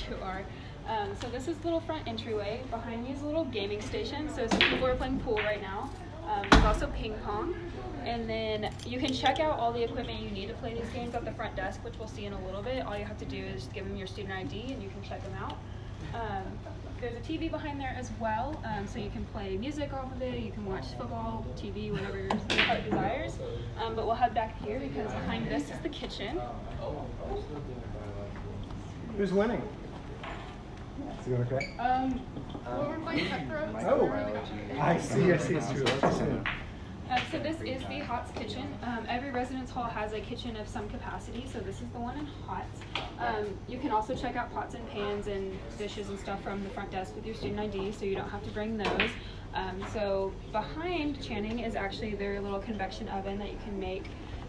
you are. Um, so this is the little front entryway. Behind me is a little gaming station. So some people are playing pool right now. Um, there's also ping pong. And then you can check out all the equipment you need to play these games at the front desk, which we'll see in a little bit. All you have to do is give them your student ID and you can check them out. Um, there's a TV behind there as well, um, so you can play music off of it. You can watch football, TV, whatever your heart desires. Um, but we'll head back here because behind this is the kitchen. Who's winning? Is it going okay? Um, Oh, I see, I see, it's true. Uh, so this is the Hotz kitchen. Um, every residence hall has a kitchen of some capacity, so this is the one in Hotz. Um, you can also check out pots and pans and dishes and stuff from the front desk with your student ID, so you don't have to bring those. Um, so behind Channing is actually their little convection oven that you can make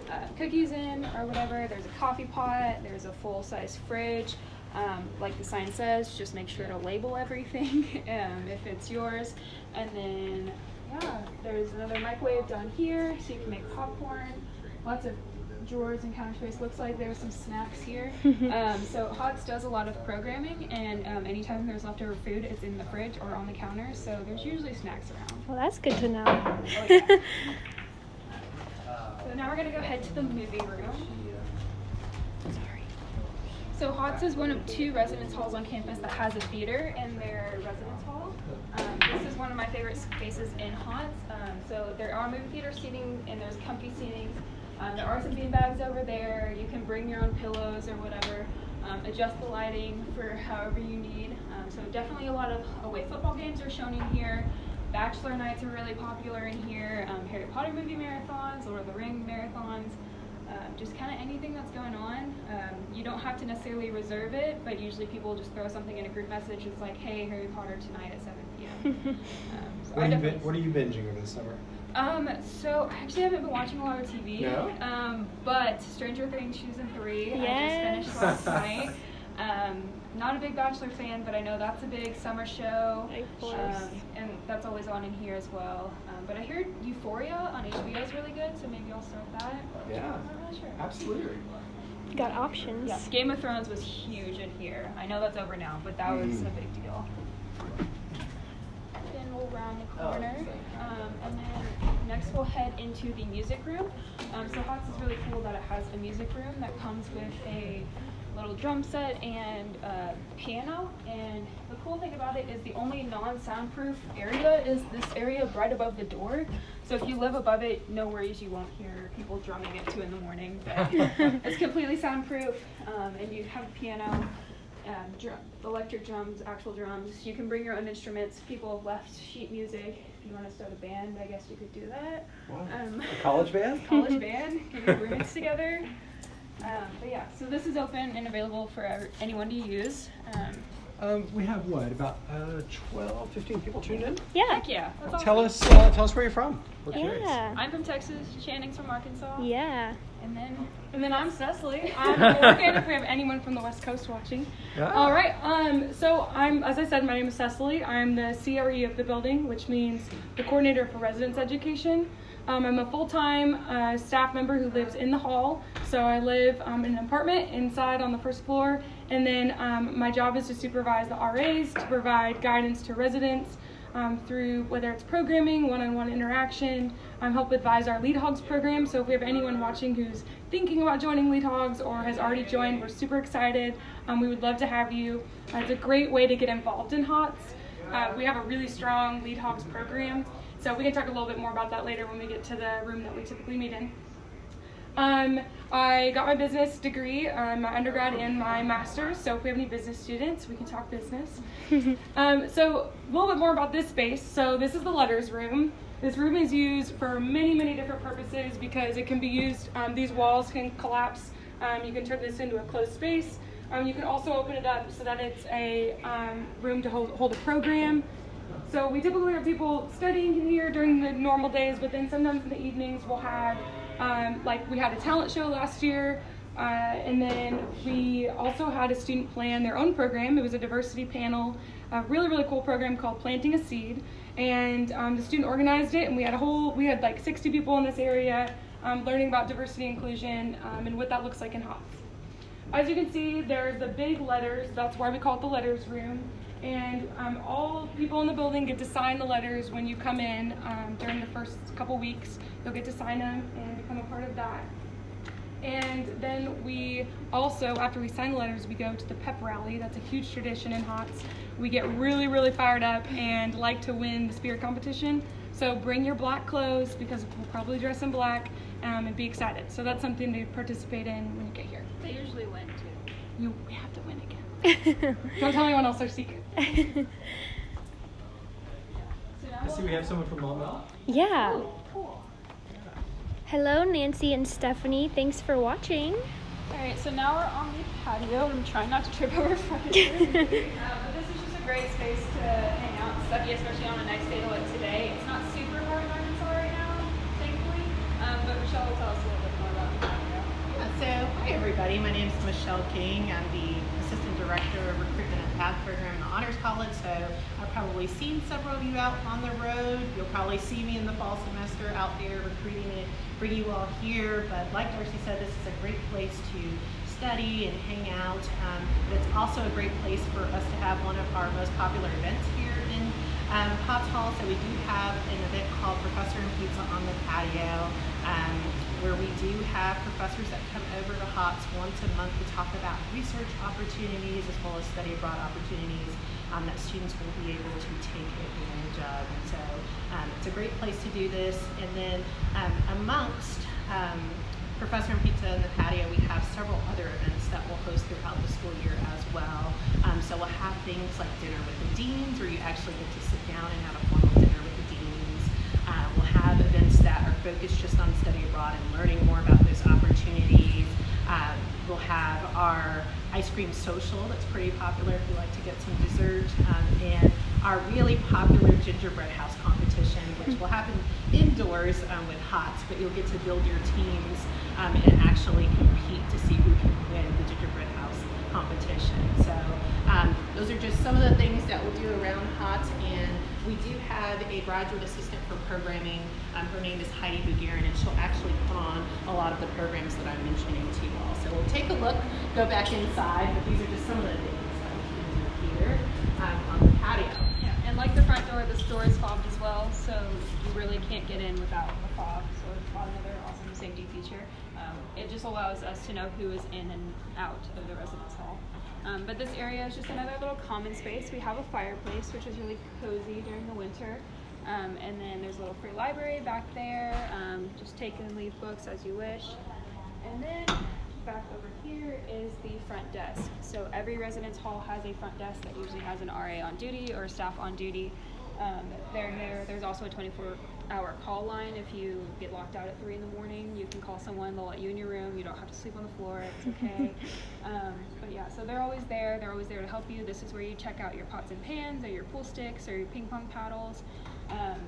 uh, cookies in or whatever. There's a coffee pot. There's a full-size fridge. Um, like the sign says, just make sure to label everything um, if it's yours. And then, yeah, there's another microwave down here, so you can make popcorn. Lots of drawers and counter space. Looks like there's some snacks here. um, so Hotz does a lot of programming, and um, anytime there's leftover food, it's in the fridge or on the counter. So there's usually snacks around. Well, that's good to know. Oh, yeah. So now we're gonna go head to the movie room. So Hotz is one of two residence halls on campus that has a theater in their residence hall. Um, this is one of my favorite spaces in Hotz. Um, so there are movie theater seating and there's comfy seating. Um, there are some bean bags over there. You can bring your own pillows or whatever. Um, adjust the lighting for however you need. Um, so definitely a lot of away football games are shown in here. Bachelor nights are really popular in here. Um, Harry Potter movie marathons, Lord of the Ring marathons. Um, just kind of anything that's going on. Um, you don't have to necessarily reserve it, but usually people just throw something in a group message. It's like, hey, Harry Potter tonight at 7 p.m. Um, so What I are, you what are you binging over the summer? um, so I actually haven't been watching a lot of TV. No? Um, but Stranger Things season three, I just finished last night. Um, not a big Bachelor fan, but I know that's a big summer show. Of course. Um, and that's always on in here as well. Um, but I heard Euphoria on HBO is really good, so maybe I'll start that. Yeah, I'm not really sure. absolutely. Got options. Yeah, Game of Thrones was huge in here. I know that's over now, but that was Mm. a big deal. Then we'll round the Oh, corner, um, and then next we'll head into the music room. Um, so Hotz is really cool that it has a music room that comes with a little drum set and uh, piano. And the cool thing about it is the only non-soundproof area is this area right above the door. So if you live above it, no worries, you won't hear people drumming at two in the morning. But it's completely soundproof, um, and you have a piano, um, drum, electric drums, actual drums. You can bring your own instruments. People have left sheet music. If you want to start a band, I guess you could do that. Wow. Um, A college band? college band, get your roommates together. Um, but yeah, so this is open and available for anyone to use. Um, Um, we have what, about uh, 12, 15 people tuned in? Yeah. heck yeah, that's Tell awesome. us, uh, tell us where you're from. We're curious. Yeah. I'm from Texas. Channing's from Arkansas. Yeah. And then And then I'm Cecily. I'm working if we have anyone from the West Coast watching. Yeah. All right. Um, so I'm, as I said, my name is Cecily. I'm the CRE of the building, which means the coordinator for residence education. Um, I'm a full-time uh, staff member who lives in the hall. So I live um, in an apartment inside on the first floor, and then um, my job is to supervise the RAs, to provide guidance to residents, um, through whether it's programming, one-on-one interaction, um, help advise our Lead Hogs program. So if we have anyone watching who's thinking about joining Lead Hogs or has already joined, we're super excited. Um, we would love to have you. Uh, it's a great way to get involved in Hotz. Uh, we have a really strong Lead Hogs program. So we can talk a little bit more about that later when we get to the room that we typically meet in. Um, I got my business degree, um, my undergrad and my master's. So if we have any business students, we can talk business. um, so a little bit more about this space. So this is the letters room. This room is used for many, many different purposes because it can be used. Um, these walls can collapse. Um, you can turn this into a closed space. Um, you can also open it up so that it's a um, room to hold, hold a program. So we typically have people studying here during the normal days, but then sometimes in the evenings we'll have, um, like we had a talent show last year, uh, and then we also had a student plan their own program. It was a diversity panel, a really really cool program called Planting a Seed, and um, the student organized it, and we had a whole, we had like 60 people in this area um, learning about diversity inclusion um, and what that looks like in Hotz. As you can see, there's the big letters. That's why we call it the letters room. And um, all people in the building get to sign the letters when you come in um, during the first couple weeks. You'll get to sign them and become a part of that. And then we also, after we sign the letters, we go to the pep rally. That's a huge tradition in Hotz. We get really, really fired up and like to win the spirit competition. So bring your black clothes because we'll probably dress in black um, and be excited. So that's something to participate in when you get here. They usually win too. You we have to win again. Don't tell anyone else our secret. So now I see we have someone from Monmouth. yeah. cool. Hello, Nancy and Stephanie. Thanks for watching. All right, so now we're on the patio. I'm trying not to trip over furniture. uh, but this is just a great space to hang out and study, especially on a nice day like today. It's not super hot in Arkansas right now, thankfully. Um, but Michelle will tell us a little bit more about the patio. Yeah, so, hi everybody. My name is Michelle King. I'm the Assistant Director of Recruitment Program in the Honors College. So, I've probably seen several of you out on the road. You'll probably see me in the fall semester out there recruiting and bring you all here. But, like Darcy said, this is a great place to study and hang out. Um, but it's also a great place for us to have one of our most popular events here in um, Potts Hall. So we do have an event called Professor and Pizza on the Patio, um, where we do have professors that come over to Hotz once a month to talk about research opportunities as well as study abroad opportunities um, that students will be able to take advantage of. And so um, it's a great place to do this. And then um, amongst um, Professor and Pizza in the Patio, we have several other events that we'll host throughout the school year as well. Um, so we'll have things like dinner with the deans, where you actually get to sit down and have a formal dinner with the deans. Uh, we'll have focused just on study abroad and learning more about those opportunities. Um, we'll have our ice cream social that's pretty popular if you like to get some dessert, um, and our really popular gingerbread house competition, which will happen indoors um, with Hotz, but you'll get to build your teams um, and actually compete to see who can win the gingerbread house competition. So um, those are just some of the things that we'll do around Hotz, and we do have a graduate assistant for programming. Um, her name is Heidi Bugarin, and she'll actually put on a lot of the programs that I'm mentioning to you all. So we'll take a look, go back inside, but these are just some of the things that we can do here um, on the patio. Yeah, and like the front door, this door is fobbed as well, so you really can't get in without a fob. So it's another awesome safety feature. Um, it just allows us to know who is in and out of the residence hall. Um, but this area is just another little common space. We have a fireplace, which is really cozy during the winter. Um, and then there's a little free library back there. Um, just take and leave books as you wish. And then back over here is the front desk. So every residence hall has a front desk that usually has an RA on duty or staff on duty. Um, here. There's also a 24 hour call line. If you get locked out at three in the morning, you can call someone. They'll let you in your room. You don't have to sleep on the floor. It's okay. um, but yeah, so they're always there. They're always there to help you. This is where you check out your pots and pans, or your pool sticks, or your ping pong paddles. Um,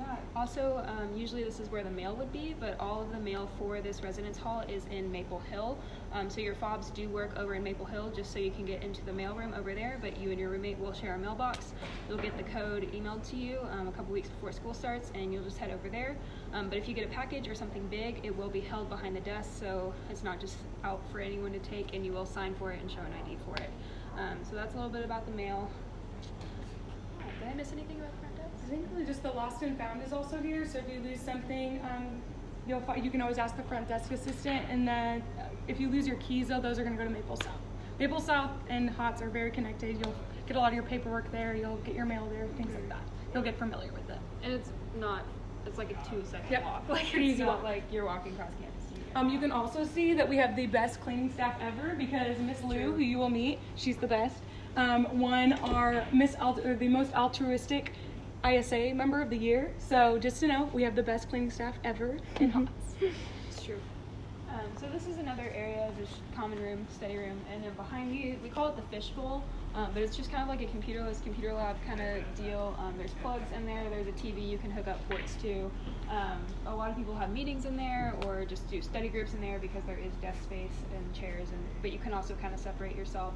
yeah. Also, um, usually this is where the mail would be, but all of the mail for this residence hall is in Maple Hill. Um, so your fobs do work over in Maple Hill, just so you can get into the mailroom over there. But you and your roommate will share a mailbox. You'll get the code emailed to you um, a couple weeks before school starts, and you'll just head over there. Um, but if you get a package or something big, it will be held behind the desk, so it's not just out for anyone to take, and you will sign for it and show an ID for it. Um, so that's a little bit about the mail. Oh, did I miss anything about the front? I think really just the lost and found is also here. So if you lose something, um, you'll fi- you can always ask the front desk assistant. And then if you lose your keys, though, those are going to go to Maple South. Maple South and Hotz are very connected. You'll get a lot of your paperwork there. You'll get your mail there, things like that. You'll get familiar with it. And it's not, it's like a two second Yep. walk. Like it's easy not walk. like you're walking across campus. Um, you can also see that we have the best cleaning staff ever because Miss Lou, who you will meet, she's the best, um, won our Miss Alt- the most altruistic ISA member of the year. So just to know, we have the best cleaning staff ever in Hotz. It's true. Um, so this is another area, this common room, study room, and then behind me, we call it the fishbowl, um, but it's just kind of like a computerless computer lab kind of deal. Um, there's plugs in there, there's a TV you can hook up ports to. Um, a lot of people have meetings in there or just do study groups in there because there is desk space and chairs, and but you can also kind of separate yourself.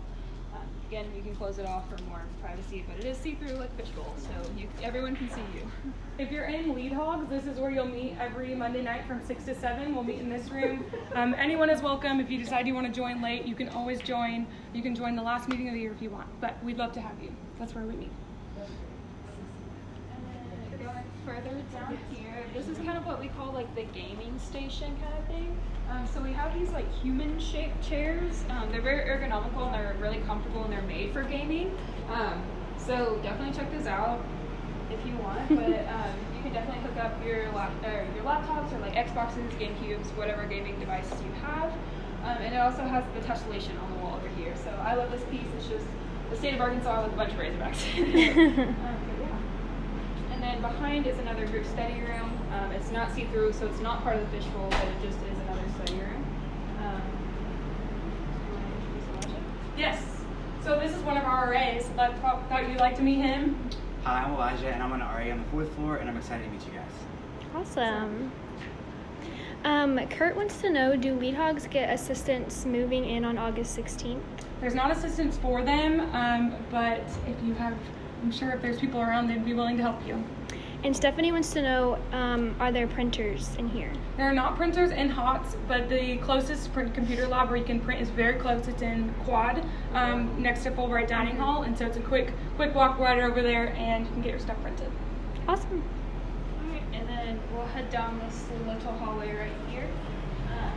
Again, you can close it off for more privacy, but it is see-through like fishbowl, so you, everyone can see you. If you're in Lead Hogs, this is where you'll meet every Monday night from 6 to 7. We'll meet in this room. Um, anyone is welcome. If you decide you want to join late, you can always join. You can join the last meeting of the year if you want, but we'd love to have you. That's where we meet. And then further down here, this is kind of what we call like the gaming station kind of thing. Um, so we have these like human-shaped chairs. Um, they're very ergonomical and they're really comfortable and they're made for gaming. Um, so definitely check this out if you want. But um, you can definitely hook up your lap or your laptops or like Xboxes, GameCubes, whatever gaming devices you have. Um, and it also has the tessellation on the wall over here. So I love this piece. It's just the state of Arkansas with a bunch of Razorbacks. um, yeah. And then behind is another group study room. Um, it's not see-through, so it's not part of the fishbowl, but it just is another study room. Um, you wanna introduce Elijah? Yes. So this is one of our RAs. Thought, thought you'd like to meet him. Hi, I'm Elijah, and I'm an RA on the fourth floor, and I'm excited to meet you guys. Awesome. Um, Kurt wants to know Do Lead Hogs get assistance moving in on August 16th? There's not assistance for them, um, but if you have, I'm sure if there's people around, they'd be willing to help you. And Stephanie wants to know um, Are there printers in here? There are not printers in Hotz, but the closest print computer lab where you can print is very close. It's in Quad, um, next to Fulbright Dining Hall, and so it's a quick, quick walk right over there, and you can get your stuff printed. Awesome. Alright, and then we'll head down this little hallway right here. Um,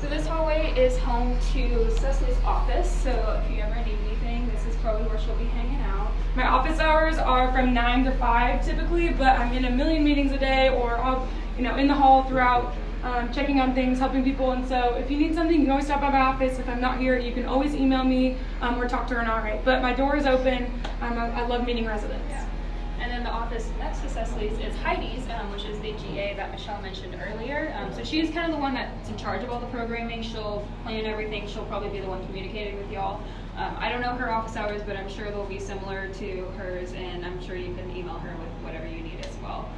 so this hallway is home to Cecily's office, so if you ever need anything, this is probably where she'll be hanging out. My office hours are from nine to five typically, but I'm in a million meetings a day, or I'll, you know, in the hall throughout, um, checking on things, helping people. And so, if you need something, you can always stop by my office. If I'm not here, you can always email me um, or talk to an RA. But my door is open. Um, I, I love meeting residents. Yeah. And then the office next to Cecily's is Heidi's, um, which is the GA that Michelle mentioned earlier. Um, so she's kind of the one that's in charge of all the programming. She'll plan everything. She'll probably be the one communicating with y'all. Um, I don't know her office hours, but I'm sure they'll be similar to hers, and I'm sure you can email her with whatever you need as well.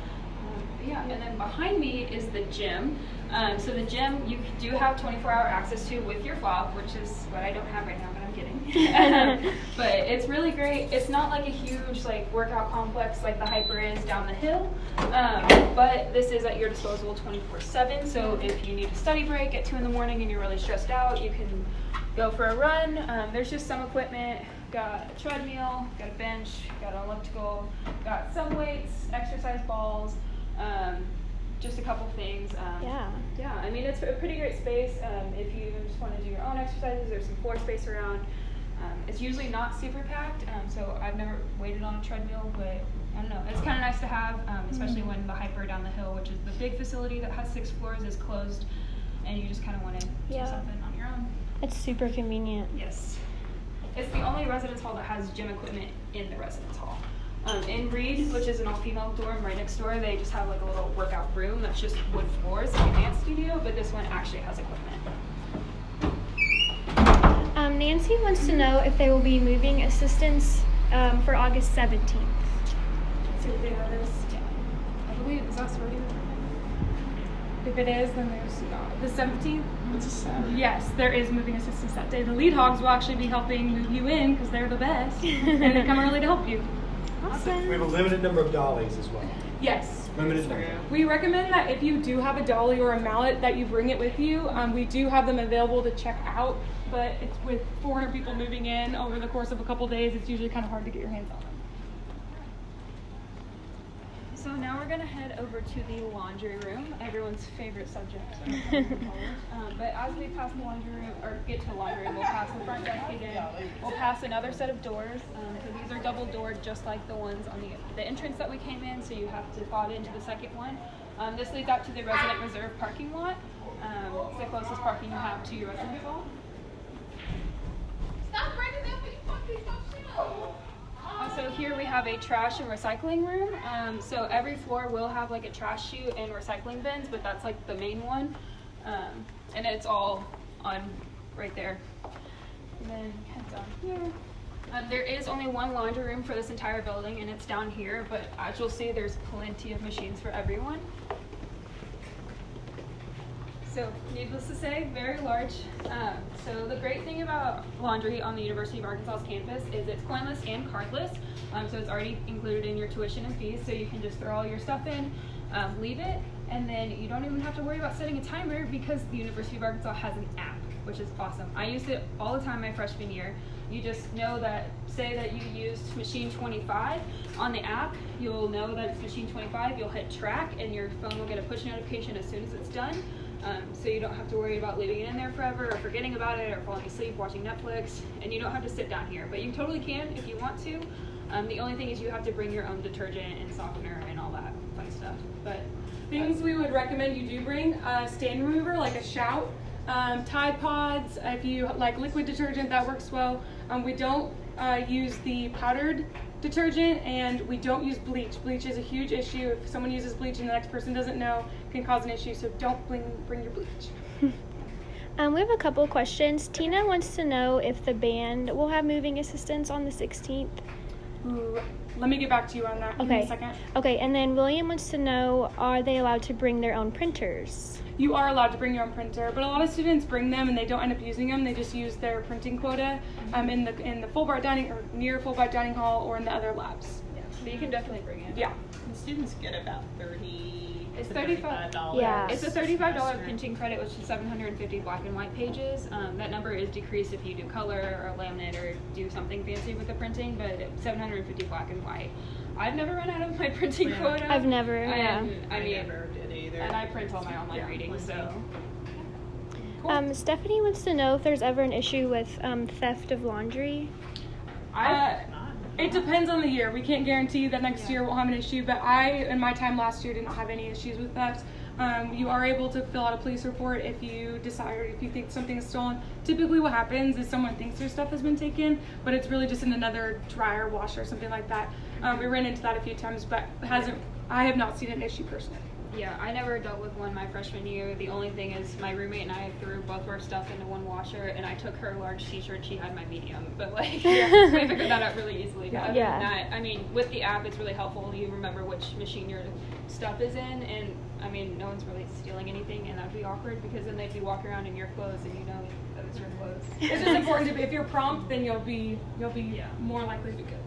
Um, yeah, and then behind me is the gym. Um, so the gym you do have 24-hour access to with your fob, which is what I don't have right now, but I'm kidding. but it's really great. It's not like a huge like workout complex like the HPER is down the hill, um, but this is at your disposal 24/7. So if you need a study break at two in the morning and you're really stressed out, you can go for a run. Um, there's just some equipment. Got a treadmill, got a bench, got an elliptical, got some weights, exercise balls, um, just a couple things. Um, Yeah. yeah, I mean, it's a pretty great space. Um, if you even just want to do your own exercises, there's some floor space around. Um, it's usually not super packed, um, so I've never waited on a treadmill, but I don't know. It's kind of nice to have, um, especially when the HPER down the hill, which is the big facility that has six floors, is closed, and you just kind of want to Yeah. do something on your own. It's super convenient. Yes. It's the only residence hall that has gym equipment in the residence hall. Um, in Reid, which is an all-female dorm right next door, they just have like a little workout room that's just wood floors, like a dance studio, but this one actually has equipment. Um, Nancy wants to know if they will be moving assistants um, for August 17th. Let's see what date that is. I believe, is that sorority? If it is, then there's not. The 17th? It's a Saturday. Yes, there is moving assistance that day. The lead hogs will actually be helping move you in because they're the best. and they come early to help you. Awesome. We have a limited number of dollies as well. Yes. Limited number. We recommend that if you do have a dolly or a mallet that you bring it with you. Um, we do have them available to check out, but it's with 400 people moving in over the course of a couple days, it's usually kind of hard to get your hands on them. So now we're gonna head over to the laundry room, everyone's favorite subject. um, but as we pass the laundry room, or get to the laundry room, we'll pass the front desk again. We'll pass another set of doors. Um, so these are double doored, just like the ones on the the entrance that we came in. So you have to file into the second one. Um, this leads out to the resident reserve parking lot. Um, it's the closest parking you have to your residence hall. Also, here we have a trash and recycling room. Um, so every floor will have like a trash chute and recycling bins, but that's like the main one. Um, and it's all on right there. And then head down here. Um, there is only one laundry room for this entire building, and it's down here. But as you'll see, there's plenty of machines for everyone. So, needless to say, very large. Um, so, the great thing about laundry on the University of Arkansas's campus is it's coinless and cardless. Um, so, it's already included in your tuition and fees. So, you can just throw all your stuff in, um, leave it, and then you don't even have to worry about setting a timer because the University of Arkansas has an app, which is awesome. I used it all the time my freshman year. You just know that, say that you used machine 25 on the app, you'll know that it's machine 25. You'll hit track, and your phone will get a push notification as soon as it's done. Um, so you don't have to worry about leaving it in there forever or forgetting about it or falling asleep watching Netflix. And you don't have to sit down here, but you totally can if you want to. Um, the only thing is you have to bring your own detergent and softener and all that fun stuff. But Things we would recommend you do bring a stain remover, like a shout, um, Tide Pods. If you like liquid detergent, that works well. Um, we don't uh, use the powdered detergent, and we don't use bleach. Bleach is a huge issue. If someone uses bleach and the next person doesn't know, can cause an issue. So don't bring bring your bleach. Um, we have a couple questions. Tina wants to know if the band will have moving assistance on the 16th. Ooh, let me get back to you on that. Give me Okay. a second. Okay, and then William wants to know are they allowed to bring their own printers? You are allowed to bring your own printer, but a lot of students bring them and they don't end up using them. They just use their printing quota um, in the in the Fulbright dining or near Fulbright dining hall or in the other labs. so you can definitely bring it. Yeah. And students get about thirty It's thirty-five dollars. Yeah. It's a thirty-five dollar printing credit, which is seven hundred and fifty black and white pages. Um, that number is decreased if you do color or laminate or do something fancy with the printing, but seven hundred and fifty black and white. I've never run out of my printing Yeah. quota. I've never, yeah. And, I, I mean, never did either. and I print all my online Yeah, readings, so. Cool. Um, Stephanie wants to know if there's ever an issue with um, theft of laundry. Uh, Not. It depends on the year. We can't guarantee that next Yeah. year won't have an issue, but I, in my time last year, did not have any issues with theft. Um, you are able to fill out a police report if you decide if you think something is stolen. Typically, what happens is someone thinks their stuff has been taken, but it's really just in another dryer, washer, something like that. Um, we ran into that a few times, but hasn't. I have not seen an issue personally. Yeah, I never dealt with one my freshman year. The only thing is my roommate and I threw both of our stuff into one washer, and I took her large t-shirt. She had my medium, but like we figured that out really easily. But other Yeah. than that, I mean, with the app, it's really helpful. You remember which machine your stuff is in, and I mean, no one's really stealing anything, and that'd be awkward because then they'd be walking around in your clothes, and you know that it's your clothes. It's just important to be. If you're prompt, then you'll be you'll be Yeah. more likely to be good.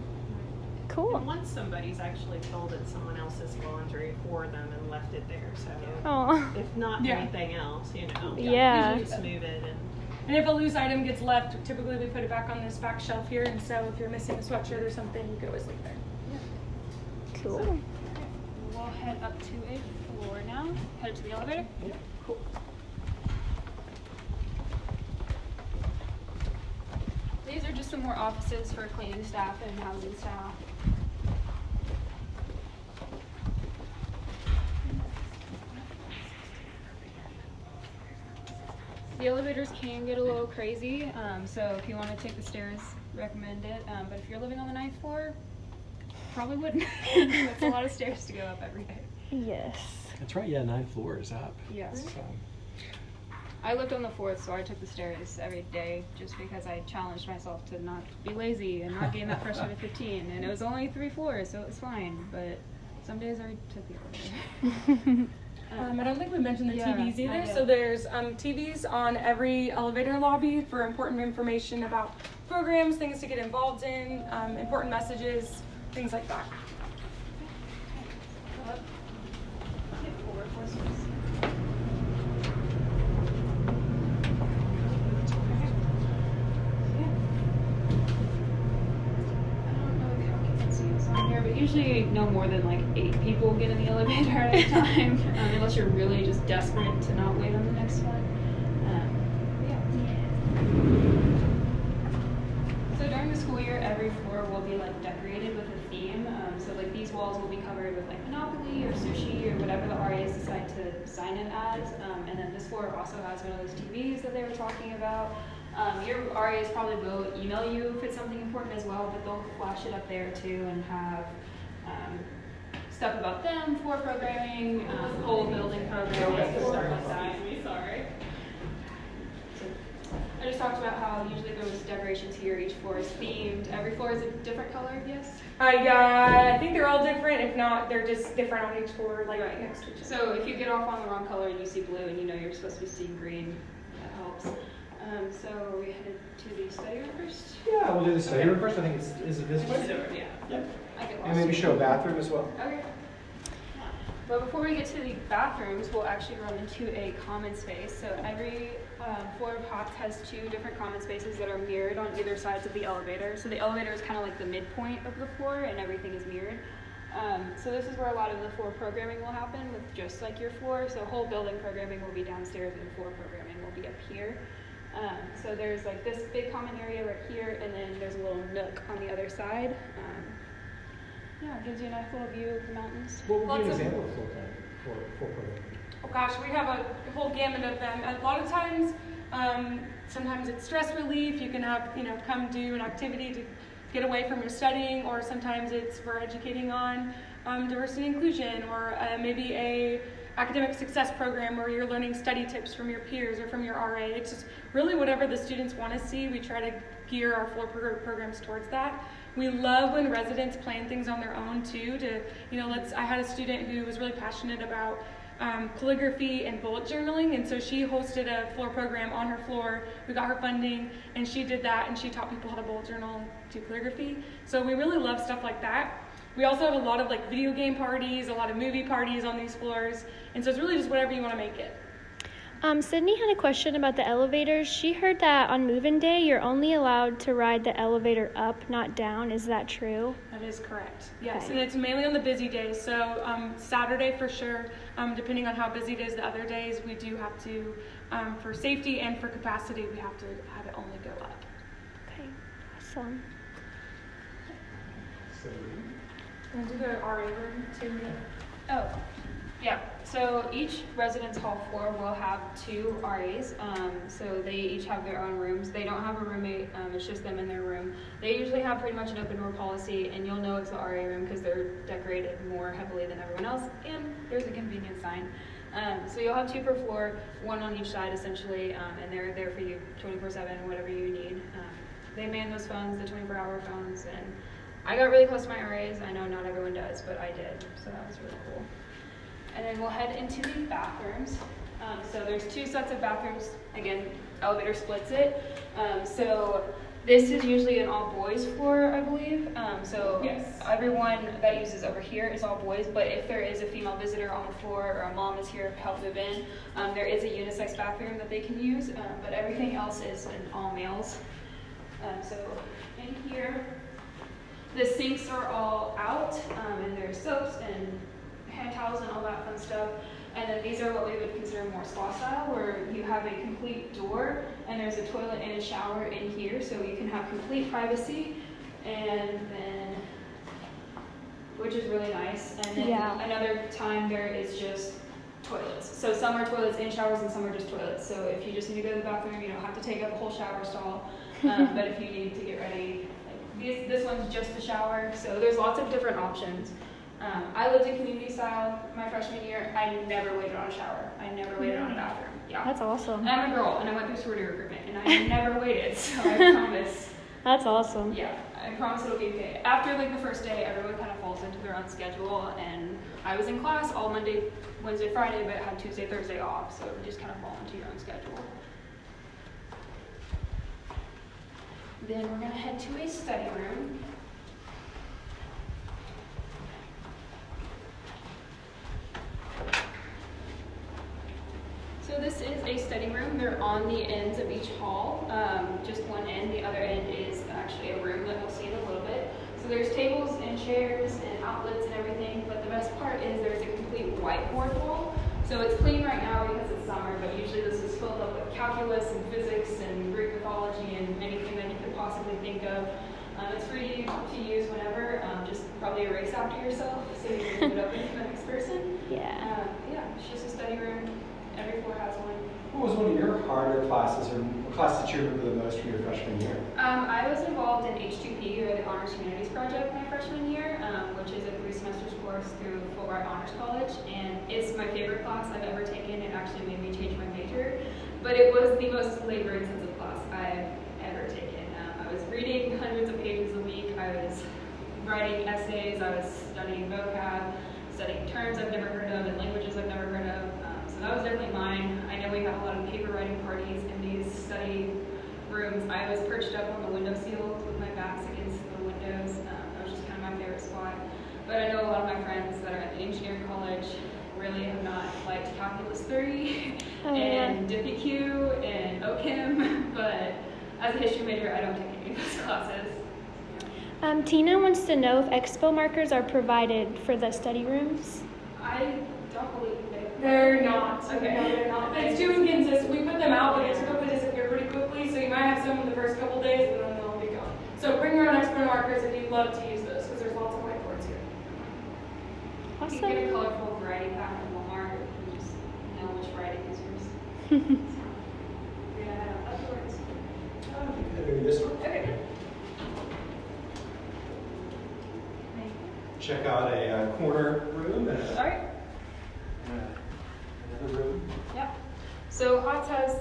Cool. And once somebody's actually folded someone else's laundry for them and left it there, so Oh. if not Yeah. anything else, you know. Yeah. Usually just move it and And if a loose item gets left, typically we put it back on this back shelf here. And so if you're missing a sweatshirt or something, you could always leave there. Cool. We'll head up to a floor now. Head to the elevator. Cool. These are just some more offices for cleaning staff and housing staff. The elevators can get a little crazy, um, so if you want to take the stairs, recommend it. Um, but if you're living on the ninth floor, probably wouldn't. That's a lot of stairs to go up every day. Yes. That's right. Yeah, nine floors up. Yes. So, I lived on the fourth, so I took the stairs every day just because I challenged myself to not be lazy and not gain that freshman to 15. And it was only three floors, so it was fine. But some days I took the elevator. Um, I don't think we mentioned the Yeah, TVs either. So there's um, TVs on every elevator lobby for important information about programs, things to get involved in, um, important messages, things like that. I don't know if how occupancy is on here, but usually no more than like eight people get in the at a time, um, unless you're really just desperate to not wait on the next one. Um. So during the school year, every floor will be like decorated with a theme. Um, so like these walls will be covered with like Monopoly or sushi or whatever the RAs decide to sign it as. Um, and then this floor also has one of those TVs that they were talking about. Um, your RAs probably will email you if it's something important as well, but they'll flash it up there too and have um, stuff about them, for programming, um, whole building programming, stuff like that. Sorry. I just talked about how usually there's decorations here, each floor is themed. Every floor is a different color, yes? Uh, yeah, I think they're all different. If not, they're just different on each floor, like Right. next to each other. So if you get off on the wrong color and you see blue and you know you're supposed to be seeing green, that helps. Um, so are we headed to the study room first? yeah, we'll do the study Okay. room first. I think it's is it this way? Yeah. Yep. I get lost. And maybe show a bathroom as well. Okay. But before we get to the bathrooms, we'll actually run into a common space. So every um, floor of Hotz has two different common spaces that are mirrored on either sides of the elevator. So the elevator is kind of like the midpoint of the floor, and everything is mirrored. Um, so this is where a lot of the floor programming will happen, with just like your floor. So whole building programming will be downstairs, and floor programming will be up here. Um, so there's like this big common area right here, and then there's a little nook on the other side. Um, yeah, it gives you a nice little view of the mountains. What would Lots be an of- example of full time for full program? Oh gosh, we have a whole gamut of them. A lot of times, um, sometimes it's stress relief. You can have, you know, come do an activity to get away from your studying, or sometimes it's we're educating on um, diversity and inclusion, or uh, maybe a academic success program where you're learning study tips from your peers or from your RA. It's just really whatever the students want to see. We try to gear our floor progr- programs towards that. We love when residents plan things on their own too. To you know, let's. I had a student who was really passionate about um, calligraphy and bullet journaling, and so she hosted a floor program on her floor. We got her funding, and she did that, and she taught people how to bullet journal do calligraphy. So we really love stuff like that. We also have a lot of like video game parties, a lot of movie parties on these floors, and so it's really just whatever you want to make it. Um, Sydney had a question about the elevators. She heard that on move-in day, you're only allowed to ride the elevator up, not down. Is that true? That is correct. Yes, Okay. and it's mainly on the busy days. So um, Saturday for sure. Um, depending on how busy it is, the other days we do have to, um, for safety and for capacity, we have to have it only go up. Okay, awesome. So, And do the RA room too. Oh, yeah. So each residence hall floor will have two RAs. Um, so they each have their own rooms. They don't have a roommate. Um, it's just them in their room. They usually have pretty much an open door policy, and you'll know it's the RA room because they're decorated more heavily than everyone else, and there's a convenience sign. Um, so you'll have two per floor, one on each side essentially, um, and they're there for you 24/7, whatever you need. Um, they man those phones, the 24-hour phones, and I got really close to my RAs. I know not everyone does, but I did, so that was really cool. And then we'll head into the bathrooms. Um, so there's two sets of bathrooms. Again, elevator splits it. Um, so this is usually an all boys floor, I believe. Um, so Yes. everyone that uses over here is all boys. But if there is a female visitor on the floor or a mom is here to help move in, um, there is a unisex bathroom that they can use. Um, but everything else is in all males. Um, so in here, the sinks are all out, um, and there's soaps and hand towels and all that fun stuff. And then these are what we would consider more spa style, where you have a complete door and there's a toilet and a shower in here, so you can have complete privacy. And then, which is really nice. And then Yeah. another time there is just toilets. So some are toilets and showers, and some are just toilets. So if you just need to go to the bathroom, you don't have to take up a whole shower stall. Um, but if you need to get ready, like This, this one's just a shower, so there's lots of different options. Um, I lived in community style my freshman year. I never waited on a shower. I never waited on a bathroom. Yeah. That's awesome. And I'm a girl, and I went through sorority recruitment, and I never waited. So I promise. That's awesome. Yeah, I promise it'll be okay. After like the first day, everyone kind of falls into their own schedule, and I was in class all Monday, Wednesday, Friday, but had Tuesday, Thursday off, so it would just kind of fall into your own schedule. Then we're gonna head to a study room. So this is a study room. They're on the ends of each hall. Um, just one end. The other end is actually a room that we'll see in a little bit. So there's tables and chairs and outlets and everything. But the best part is there's a complete whiteboard wall. So it's clean right now because it's summer, but usually this is filled up with calculus and physics and Greek mythology and anything that you could possibly think of. Um, it's free to use whenever. Um, probably erase after yourself so you can give it open to the next person. Yeah. Um, yeah, it's just a study room. Every floor has one. What was one of your harder classes, or what class did you remember the most from your freshman year? Um, I was involved in H2P, or the Honors Humanities Project, my freshman year, um, which is a three semesters course through Fulbright Honors College, and it's my favorite class I've ever taken. It actually made me change my major, but it was the most labor-intensive class I've ever taken. Um, I was reading hundreds of pages a week. I was writing essays. I was studying vocab, studying terms I've never heard of and languages I've never heard of. Um, so that was definitely mine. I know we had a lot of paper writing parties in these study rooms. I was perched up on the window sills with my backs against the windows. Um, that was just kind of my favorite spot. But I know a lot of my friends that are at the engineering college really have not liked Calculus 3 Oh, yeah. and DiffyQ and OChem, but as a history major, I don't take any of those classes. Um, Tina wants to know if expo markers are provided for the study rooms. I don't believe they. They're not. Okay. No, they're not. It's too inconsistent. We put them out, but they typically disappear pretty quickly. So you might have some in the first couple days, and then they'll be gone. So bring your own expo markers if you'd love to use those, because there's lots of whiteboards here. Awesome. You can get a colorful variety pack from Walmart and just know which writing is yours. Yeah, that's yours. Maybe this one? Okay. Check out a uh, corner room and a, Alright, and a- another room. yep. So Hotz has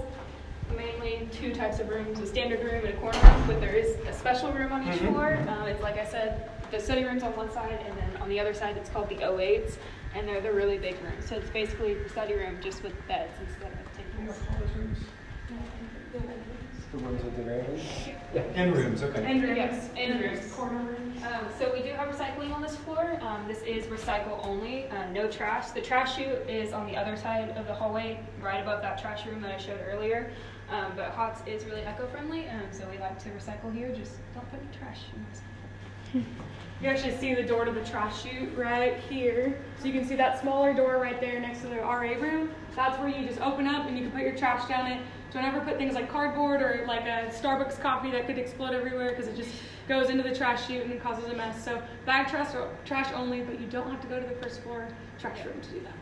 mainly two types of rooms, a standard room and a corner room, but there is a special room on each Mhm. floor. Um, it's like I said, the study room's on one side, and then on the other side, it's called the O8s, and they're the really big rooms. So it's basically the study room just with beds instead of tables. The rooms at the very end? Yeah, end rooms, okay. And rooms. Yes, and And rooms. Corner rooms. Um, so we do have recycling on this floor. Um, this is recycle only, uh, no trash. The trash chute is on the other side of the hallway, right above that trash room that I showed earlier. Um, but Hotz is really eco-friendly, um, so we like to recycle here. Just don't put any trash in this. You actually see the door to the trash chute right here. So you can see that smaller door right there next to the RA room. That's where you just open up and you can put your trash down it. Don't ever put things like cardboard or like a Starbucks coffee that could explode everywhere because it just goes into the trash chute and causes a mess. So bag trash, or trash only, but you don't have to go to the first floor trash room to do that.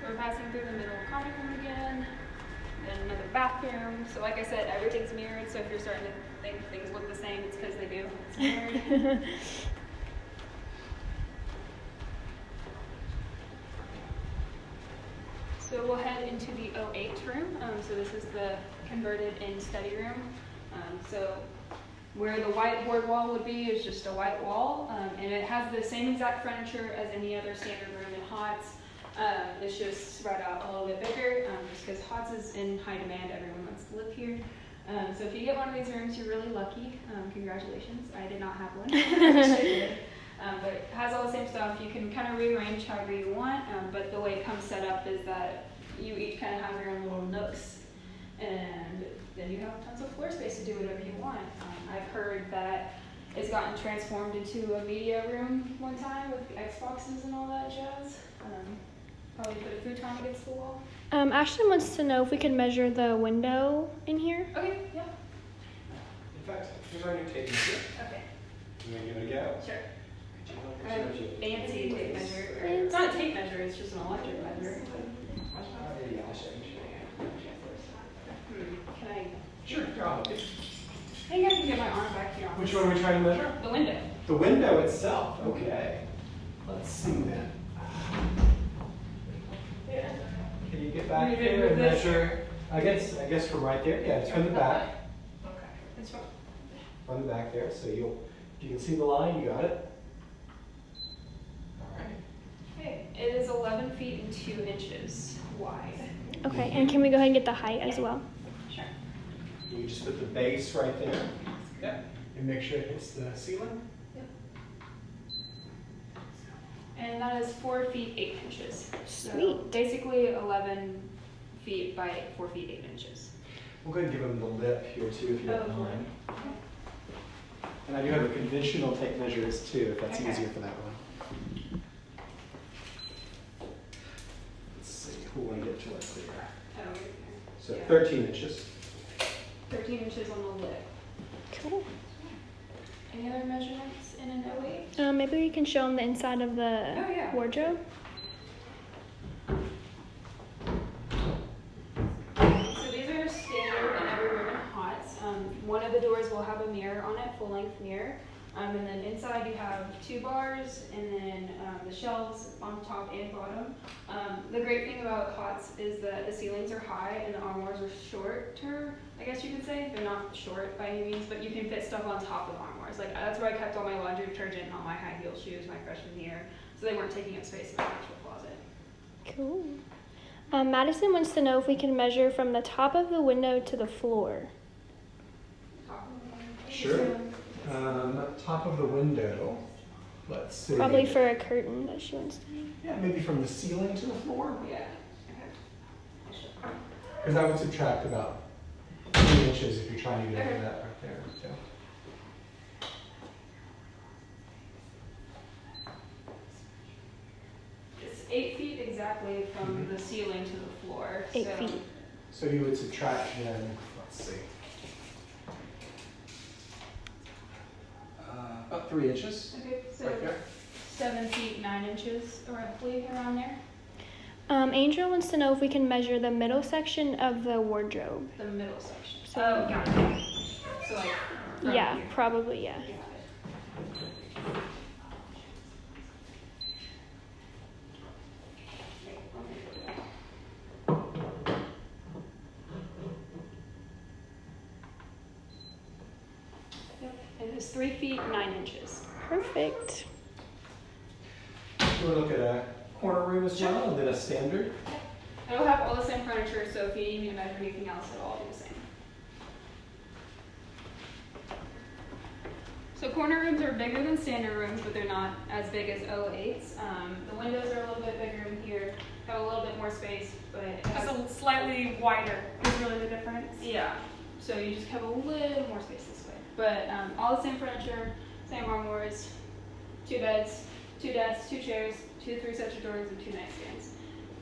So we're passing through the middle common room again, then another bathroom. So like I said, everything's mirrored. So if you're starting to think things look the same, it's because they do. It's mirrored. So we'll head into the 08 room. Um, so this is the converted in study room. Um, so where the whiteboard wall would be is just a white wall, um, and it has the same exact furniture as any other standard room in Hotz. Um, it's just spread out a little bit bigger, um, just because Hotz is in high demand. Everyone wants to live here. Um, so if you get one of these rooms, you're really lucky. Um, congratulations. I did not have one. I wish I did. Um, but it has all the same stuff. You can kind of rearrange however you want, um, but the way it comes set up is that you each kind of have your own little nooks, and then you have tons of floor space to do whatever you want. Um, I've heard that it's gotten transformed into a media room one time with the Xboxes and all that jazz. Um, probably put a futon against the wall. Um, Ashton wants to know if we can measure the window in here. Okay, yeah, In fact, here's our new tape measure. okay, You gonna give it a go? sure. Fancy tape measure. or- It's not a tape measure, it's just an electric measure. Yeah, I'll show you. Hmm, Can I Sure, go. I think I can get my arm back here. on Which one are we trying to measure? The window. The window itself, okay. Let's see then. Can you get back You did there and this? measure? I guess, I guess from right there, yeah, it's from the back, Okay. It's from the back there, so you'll, you can see the line, you got it? All right. Okay. It is 11 feet and 2 inches wide. Okay, and can we go ahead and get the height as well? Sure. You just put the base right there. Yep. And make sure it hits the ceiling. And that is 4 feet 8 inches. So Sweet. basically 11 feet by 4 feet 8 inches. We'll go ahead and give them the lip here too, if you don't Oh, mind. And I do have a conventional tape measures too, if that's Okay. easier for that one. Let's see, who want to get clear? Oh, right there. So Yeah. 13 inches. 13 inches on the lip. Cool. Any other measurements in an 08? Um, maybe we can show them the inside of the Oh, yeah. wardrobe. So these are standard in every room in Hotz. Um, one of the doors will have a mirror on it, full-length mirror. Um, and then inside you have two bars and then um, the shelves on top and bottom. Um, the great thing about Hotz is that the ceilings are high and the armoires are shorter, I guess you could say. They're not short by any means, but you can fit stuff on top of armoires. Like that's where I kept all my laundry detergent and all my high heel shoes my freshman year. So they weren't taking up space in my actual closet. Cool. Um, Madison wants to know if we can measure from the top of the window to the floor. Sure. Um, top of the window, let's see. Probably for a curtain that she wants to hang. Yeah, maybe from the ceiling to the floor, Yeah. because I would subtract about three inches if you're trying to get over Okay. that right there. So. It's eight feet exactly from Mhm. the ceiling to the floor. Eight so feet. So you would subtract then, let's see. Uh, about three inches, Okay, so right there. seven feet nine inches roughly around there. Um, Angel wants to know if we can measure the middle section of the wardrobe. The middle section. So- oh, got it. So like. Yeah, here. probably, yeah. Got it. Okay, let me do that. Yep, it is three feet nine inches. Perfect. You want to look at a corner room as well, and then a standard? It'll have all the same furniture, so if you need me to measure anything else, it'll all be the same. So corner rooms are bigger than standard rooms, but they're not as big as 08s. Um, the windows are a little bit bigger in here, have a little bit more space, but it has, a slightly wider is really the difference. yeah. So you just have a little more space this way. But um, all the same furniture, same armoires, two beds, two desks, two chairs, two three sets of drawers, and two nightstands.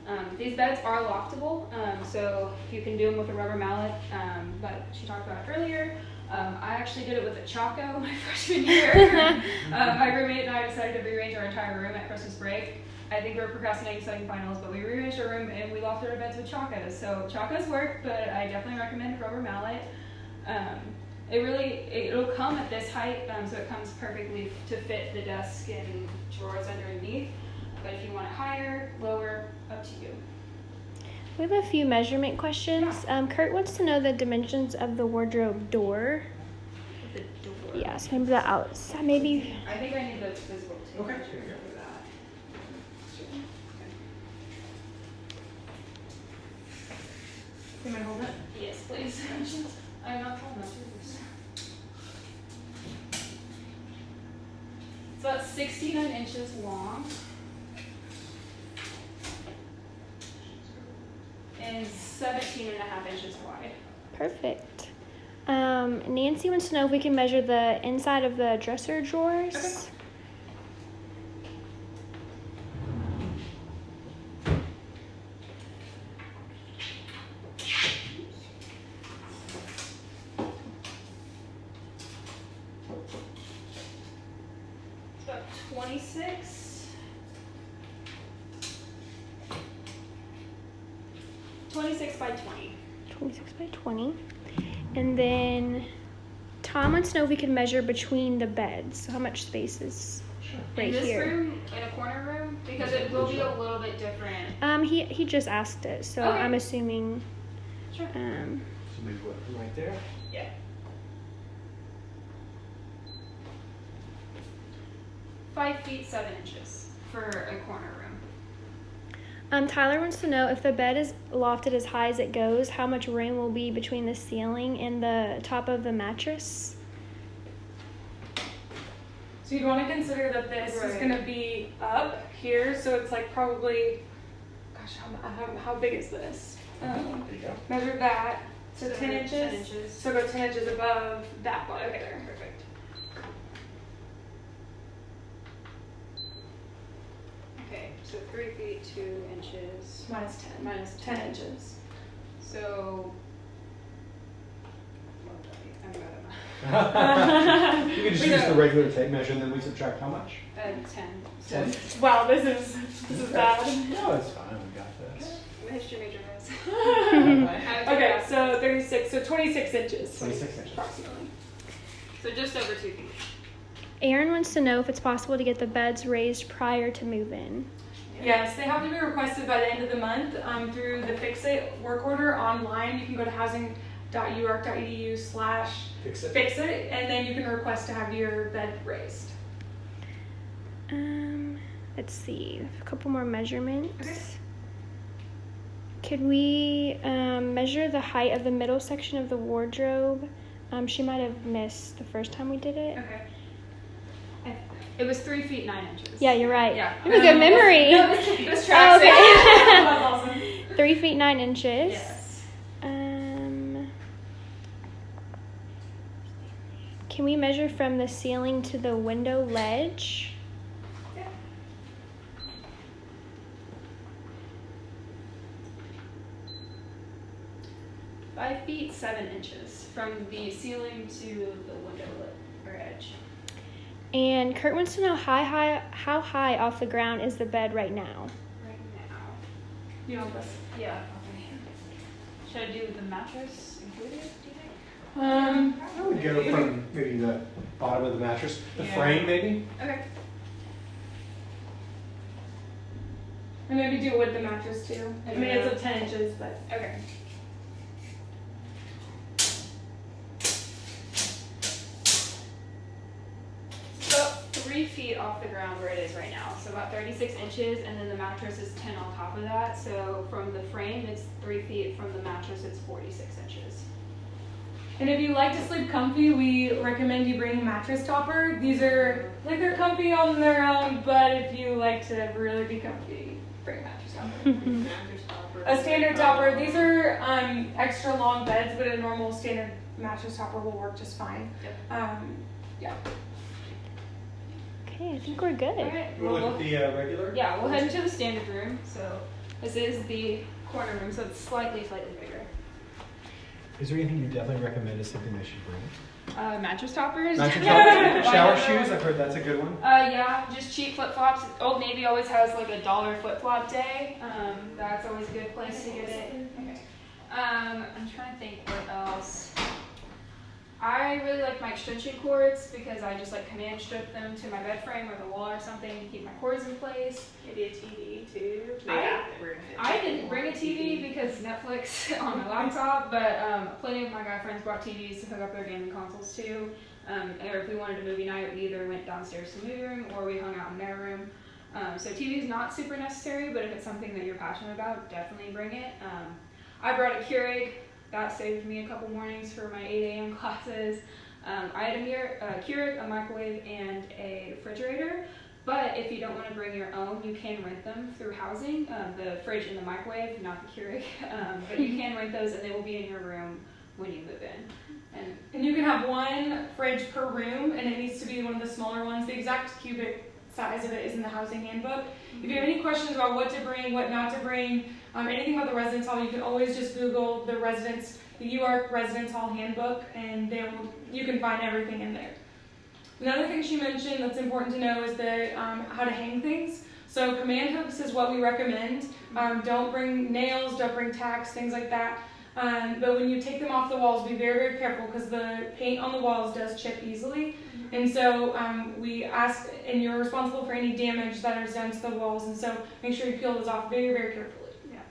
Um, these beds are loftable, um, so you can do them with a rubber mallet um, that she talked about earlier. Um, I actually did it with a Chaco my freshman year. um, my roommate and I decided to rearrange our entire room at Christmas break. I think we were procrastinating studying finals, but we rearranged our room and we lofted our beds with Chacos. So Chacos work, but I definitely recommend rubber mallet. Um, it really, it, it'll come at this height, um, so it comes perfectly to fit the desk and drawers underneath. But if you want it higher, lower, up to you. We have a few measurement questions. Um, Kurt wants to know the dimensions of the wardrobe door. The door. Yes, maybe the outside, maybe. I think I need the physical tape Okay. measure for that. Can I hold it? Yes, please. I'm not tall enough to do this. It's about 69 inches long. And 17 and a half inches wide. Perfect. Um, Nancy wants to know if we can measure the inside of the dresser drawers. It's about 26. 26 by 20. 26 by 20. And then Tom wants to know if we can measure between the beds. So how much space is right in this here? room, in a corner room, because it will be a little bit different. Um, he he just asked it, so Okay. I'm assuming. Sure. Um, So maybe what, right there? Yeah. Five feet seven inches for a corner room. Um, Tyler wants to know if the bed is lofted as high as it goes, how much room will be between the ceiling and the top of the mattress? So you'd want to consider that this is going to be up here, so it's like probably, gosh, how, how, how big is this? Um, There you go. measure that, so, So 10 inches. 10 inches. So go 10 inches above that bar Okay, there. perfect. Okay, so three feet two inches Minus 10. minus 10 ten. inches. So. I'm bad at math. You can just We use know. the regular tape measure and then we subtract how much? Uh, ten. So Ten? Wow, this is this is bad. No, it's fine, we got this. I'm a history major, guys. okay, so 36, so 26 inches. 26 inches. Approximately. So just over two feet. Aaron wants to know if it's possible to get the beds raised prior to move in. Yes, they have to be requested by the end of the month um, through the Fix It work order online. You can go to housing.uark.edu slash Fix it. fix it, and then you can request to have your bed raised. Um, let's see, a couple more measurements. Okay. Could we um, measure the height of the middle section of the wardrobe? Um, she might have missed the first time we did it. Okay. It was three feet nine inches. Yeah, you're right. Yeah. You have a good memory. No, this, this Oh, okay. Three feet nine inches. Yes. Um, can we measure from the ceiling to the window ledge? Five feet seven inches from the ceiling to the window ledge or edge. And Kurt wants to know how high how high off the ground is the bed right now? Right now. You want this? Yeah. Should I do the mattress included? Do you think? Um, I would go from maybe the bottom of the mattress, the Yeah. frame maybe? Okay. and maybe do it with the mattress too. I mean, it's up 10 inches, but Okay. So about three feet off the ground where it is right now. So about 36 inches, and then the mattress is 10 on top of that. So from the frame, it's three feet. From the mattress, it's 46 inches. And if you like to sleep comfy, we recommend you bring a mattress topper. These are like they're comfy on their own, but if you like to really be comfy, bring a mattress topper. a standard topper. These are um, extra long beds, but a normal standard mattress topper will work just fine. Yep. Um, yeah. Okay, I think we're good. All right. You want to look at the uh, regular? Yeah, we'll head into the standard room. So this is the corner room, so it's slightly, slightly bigger. Is there anything you definitely recommend as something they should bring? Uh, mattress toppers. Mattress toppers? Shower shoes, I've heard that's a good one. Uh, yeah, just cheap flip flops. Old Navy always has like a dollar flip flop day. Um, that's always a good place to get it. Okay. Um, I'm trying to think what else. I really like my extension cords because I just like command strip them to my bed frame or the wall or something to keep my cords in place. Maybe a TV too. I- I didn't bring a TV because Netflix on my laptop, but um, plenty of my guy friends brought TVs to hook up their gaming consoles too. Um, or if we wanted a movie night, we either went downstairs to the movie room or we hung out in their room. Um, so TV is not super necessary, but if it's something that you're passionate about, definitely bring it. Um, I brought a Keurig. That saved me a couple mornings for my 8 a.m. classes. Um, I had a mirror, a Keurig, a microwave, and a refrigerator. But if you don't want to bring your own, you can rent them through housing. Um, the fridge and the microwave, not the Keurig. Um, but you can rent those, and they will be in your room when you move in. And And you can have one fridge per room, and it needs to be one of the smaller ones. The exact cubic size of it is in the housing handbook. If you have any questions about what to bring, what not to bring, um, anything about the residence hall, you can always just Google the residence, the UARK residence hall handbook, and they will, you can find everything in there. Another thing she mentioned that's important to know is the um, how to hang things. So command hooks is what we recommend. Um, don't bring nails, don't bring tacks, things like that. Um, but when you take them off the walls, be very, very careful because the paint on the walls does chip easily. And so um, we ask, and you're responsible for any damage that is done to the walls. And so make sure you peel those off very, very carefully.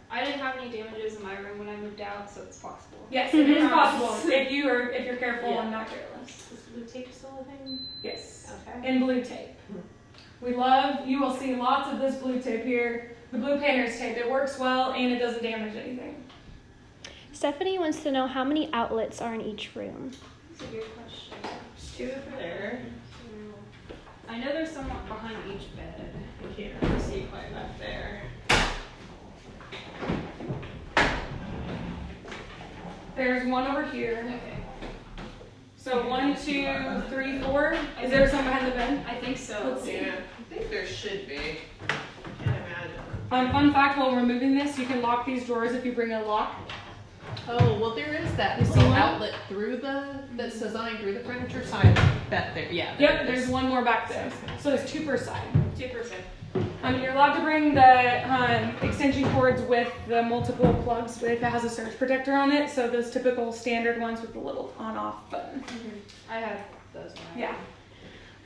Yeah. I didn't have any damages in my room when I moved out, so it's possible. Yes, it is possible if you are if you're careful and not careless. Is blue tape still a thing? Yes. Okay. And blue tape. We love. You will see lots of this blue tape here. The blue painter's tape. It works well and it doesn't damage anything. Stephanie wants to know how many outlets are in each room. That's a good question. There's two over there. I know there's someone behind each bed. I can't really see quite back there. There's one over here. Okay. So one, two, three, four. Is there some behind the bed? I think so. Let's see. Yeah, I think there should be. Can't imagine. Um, fun fact: while removing this, you can lock these drawers if you bring a lock. Oh, well, there is that You see little one? outlet through the, that's designed through the furniture, so I bet there, yeah. there Yep. it There's one more back there. So there's two per side. Two percent. Um, you're allowed to bring the um, extension cords with the multiple plugs if it has a surge protector on it. So those typical standard ones with the little on-off button. I have those. When I Yeah.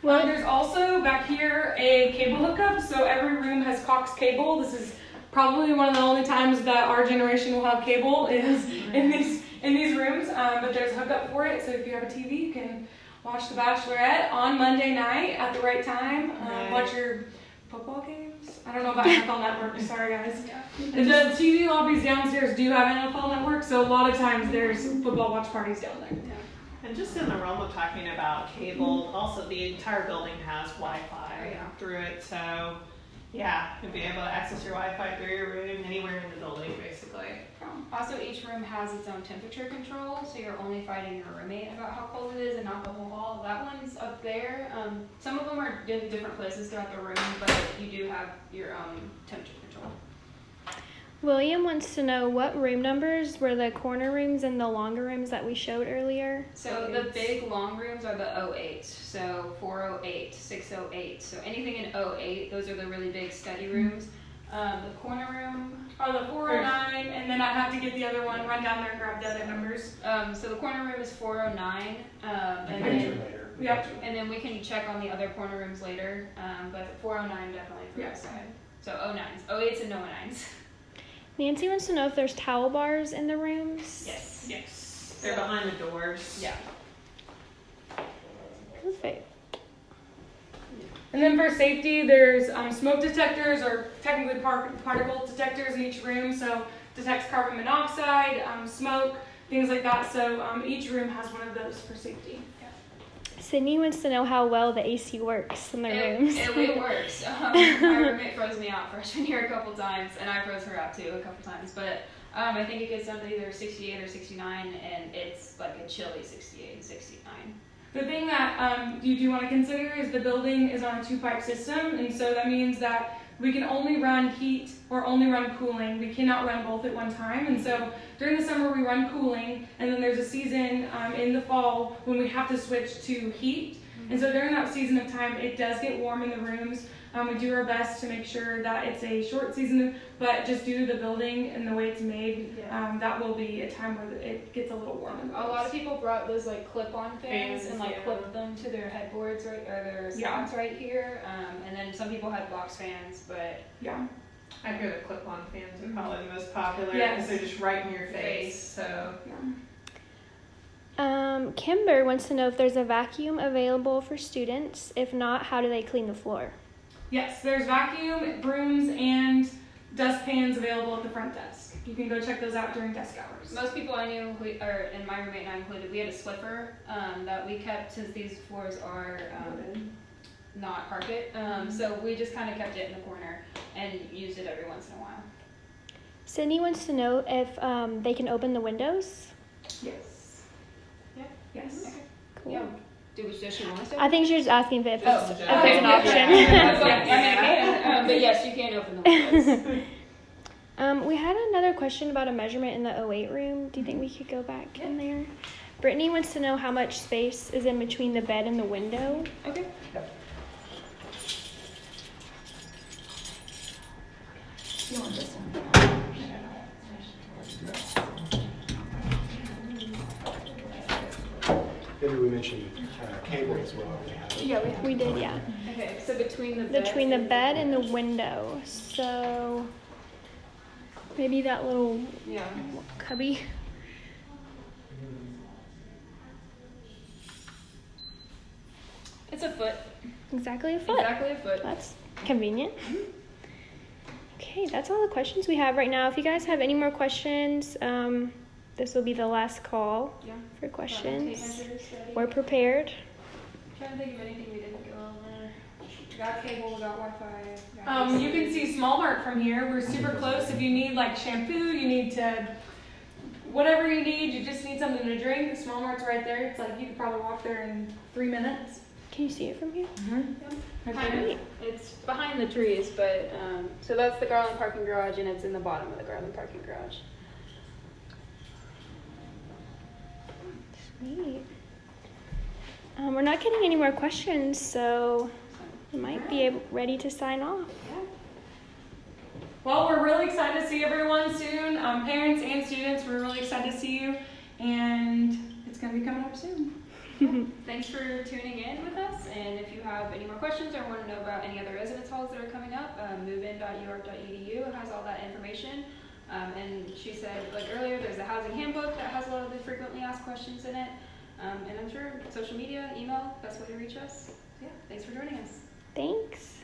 Well- Well, there's also back here a cable hookup. So every room has Cox cable. This is probably one of the only times that our generation will have cable is in these in these rooms. Um, but there's a hookup for it. So if you have a TV, you can watch The Bachelorette on Monday night at the right time. Um, Right. Watch your football games. I don't know about NFL Network. Sorry guys. The TV lobbies downstairs do have NFL Network, so a lot of times there's football watch parties down there. Yeah. And just in the realm of talking about cable, also the entire building has Wi-Fi Oh, yeah. through it, so yeah, you'll be able to access your Wi-Fi through your room anywhere in the building, basically. Also, each room has its own temperature control, so you're only fighting your roommate about how cold it is and not the whole hall. That one's up there. Um, some of them are in different places throughout the room, but you do have your own temperature control. William wants to know what room numbers were the corner rooms and the longer rooms that we showed earlier. So the big long rooms are the 08, so 408, 608. So anything in 08, those are the really big study rooms. Um, the corner room, are the 409, and then I have to get the other one, run down there and grab the other numbers. um, so the corner room is 409, um, and then later. Yep. and then we can check on the other corner rooms later. Um, but 409 definitely for Yeah. this side. So 09s, 08s and no 09s. Nancy wants to know if there's towel bars in the rooms. Yes. Yes. They're behind the doors. Yeah. Perfect. And then for safety, there's um, smoke detectors or technically par- particle detectors in each room, so detects carbon monoxide, um, smoke, things like that. So um, each room has one of those for safety. Sydney wants to know how well the AC works in their It, rooms. it, it works. Um, my roommate froze me out freshman year a couple times, and I froze her out too a couple times. But um, I think it gets down to either 68 or 69, and it's like a chilly 68 and 69. The thing that um, you do want to consider is the building is on a two pipe system, and so that means that we can only run heat or only run cooling. We cannot run both at one time, and so during the summer we run cooling, and then there's a season um, in the fall when we have to switch to heat. And so during that season of time, it does get warm in the rooms. Um, we do our best to make sure that it's a short season, but just due to the building and the way it's made, Yeah. um, that will be a time where it gets a little warm. A lot of people brought those like clip-on fans Fans, and like yeah. clipped them to their headboards right or their Yeah. right here. Um, and then some people had box fans, but Yeah. I hear the clip-on fans are probably the most popular Yes. because they're just right in your face. Face. So Um, Kimber wants to know if there's a vacuum available for students. If not, how do they clean the floor? Yes, there's vacuum, brooms, and dustpans available at the front desk. You can go check those out during desk hours. most people I knew, who, or and my roommate and I included, we had a Swiffer um, that we kept since these floors are um, not carpet. Um, so we just kind of kept it in the corner and used it every once in a while. Sydney wants to know if um, they can open the windows. Yes. Yeah. Yes. Okay. Cool. Yeah. I think she was asking if it's, oh, if it's an option. um, but yes, you can open the um, we had another question about a measurement in the 08 room. Do you think we could go back yeah. in there? Brittany wants to know how much space is in between the bed and the window. Okay. You want this one? Maybe we mentioned uh, cable as well. if we have. Yeah, we, we did, yeah. Okay, so between the bed Between the and- bed and the window. So maybe that little Yeah. cubby. It's a foot. Exactly a foot. Exactly a foot. That's convenient. Okay, that's all the questions we have right now. If you guys have any more questions, um, this will be the last call Yeah. for questions. We're prepared. trying to think of anything we didn't go over. We got cable, we got Wi-Fi. got Um, you can see Small Mart from here. We're super close. If you need like shampoo, you need to, whatever you need, you just need something to drink. Small Mart's right there. It's like you could probably walk there in three minutes. Can you see it from here? Right Kind there. of. It's behind the trees, but um, so that's the Garland parking garage, and it's in the bottom of the Garland parking garage. Sweet. Um, we're not getting any more questions, so we might be able, ready to sign off. Well, we're really excited to see everyone soon. Um, parents and students, we're really excited to see you, and it's gonna be coming up soon. Thanks for tuning in with us, and if you have any more questions or want to know about any other residence halls that are coming up, um, movein.uark.edu has all that information. Um, and she said, like earlier, there's a housing handbook that has a lot of the frequently asked questions in it. Um, and I'm sure social media, email, best way to reach us. Yeah, thanks for joining us. Thanks.